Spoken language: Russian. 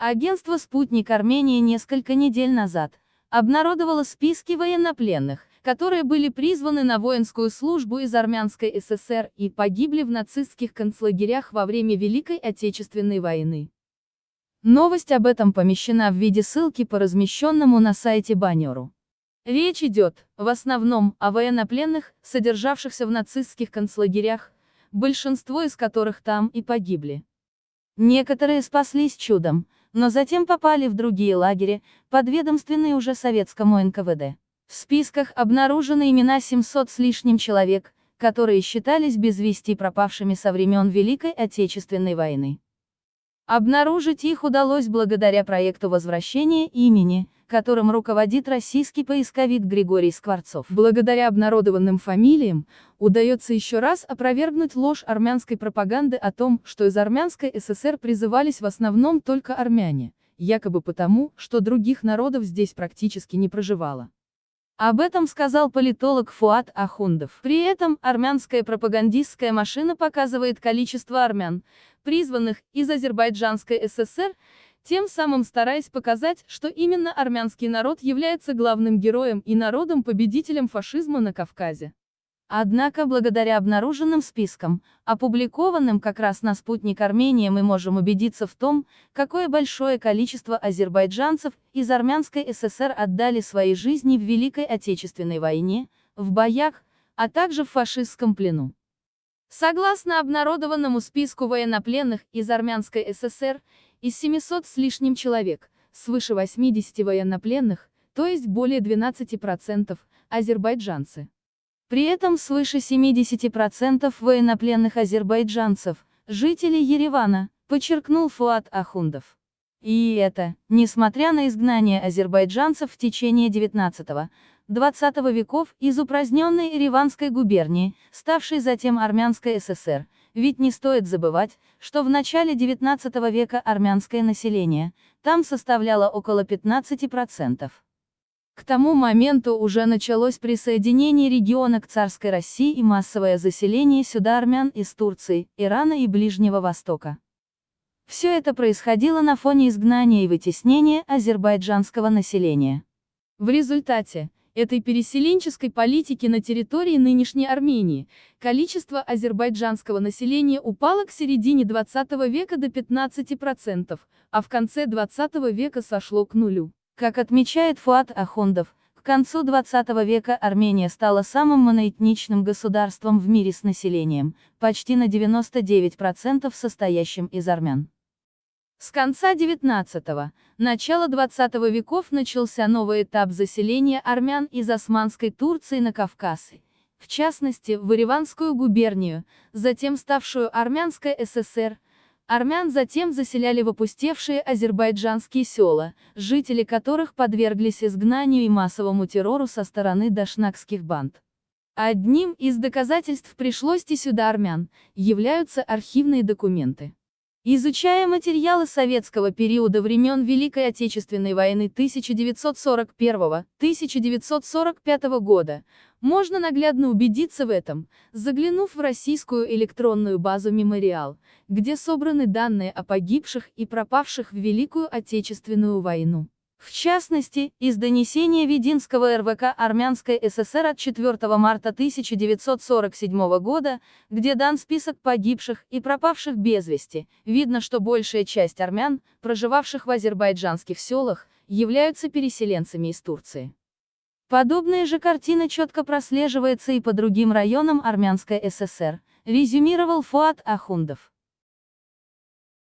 Агентство «Спутник Армении» несколько недель назад обнародовало списки военнопленных, которые были призваны на воинскую службу из Армянской ССР и погибли в нацистских концлагерях во время Великой Отечественной войны. Новость об этом помещена в виде ссылки по размещенному на сайте баннеру. Речь идет, в основном, о военнопленных, содержавшихся в нацистских концлагерях, большинство из которых там и погибли. Некоторые спаслись чудом, но затем попали в другие лагеря, подведомственные уже советскому НКВД. В списках обнаружены имена 700 с лишним человек, которые считались без вести пропавшими со времен Великой Отечественной войны. Обнаружить их удалось благодаря проекту возвращения имени, которым руководит российский поисковик Григорий Скворцов. Благодаря обнародованным фамилиям, удается еще раз опровергнуть ложь армянской пропаганды о том, что из армянской ССР призывались в основном только армяне, якобы потому, что других народов здесь практически не проживало. Об этом сказал политолог Фуат Ахундов. При этом, армянская пропагандистская машина показывает количество армян, призванных из Азербайджанской ССР, тем самым стараясь показать, что именно армянский народ является главным героем и народом-победителем фашизма на Кавказе. Однако благодаря обнаруженным спискам, опубликованным как раз на спутник Армении мы можем убедиться в том, какое большое количество азербайджанцев из Армянской ССР отдали свои жизни в Великой Отечественной войне, в боях, а также в фашистском плену. Согласно обнародованному списку военнопленных из Армянской ССР, из 700 с лишним человек, свыше 80 военнопленных, то есть более 12%, азербайджанцы. При этом свыше 70% военнопленных азербайджанцев, жители Еревана, подчеркнул Фуат Ахундов. И это, несмотря на изгнание азербайджанцев в течение 19-20 веков из упраздненной Ереванской губернии, ставшей затем Армянской ССР, ведь не стоит забывать, что в начале 19 века армянское население там составляло около 15%. К тому моменту уже началось присоединение региона к царской России и массовое заселение сюда армян из Турции, Ирана и Ближнего Востока. Все это происходило на фоне изгнания и вытеснения азербайджанского населения. В результате этой переселенческой политики на территории нынешней Армении количество азербайджанского населения упало к середине 20 века до 15%, а в конце 20 века сошло к нулю. Как отмечает Фуат Ахундов, к концу 20 века Армения стала самым моноэтничным государством в мире с населением, почти на 99% состоящим из армян. С конца 19-го, начала 20 веков начался новый этап заселения армян из Османской Турции на Кавказ, в частности, в Ириванскую губернию, затем ставшую Армянской ССР, Армян затем заселяли в опустевшие азербайджанские села, жители которых подверглись изгнанию и массовому террору со стороны дашнакских банд. Одним из доказательств пришлости сюда армян, являются архивные документы. Изучая материалы советского периода времен Великой Отечественной войны 1941-1945 года, можно наглядно убедиться в этом, заглянув в российскую электронную базу «Мемориал», где собраны данные о погибших и пропавших в Великую Отечественную войну. В частности, из донесения Вединского РВК Армянской ССР от 4 марта 1947 года, где дан список погибших и пропавших без вести, видно, что большая часть армян, проживавших в азербайджанских селах, являются переселенцами из Турции. Подобная же картина четко прослеживается и по другим районам Армянской ССР, резюмировал Фуат Ахундов.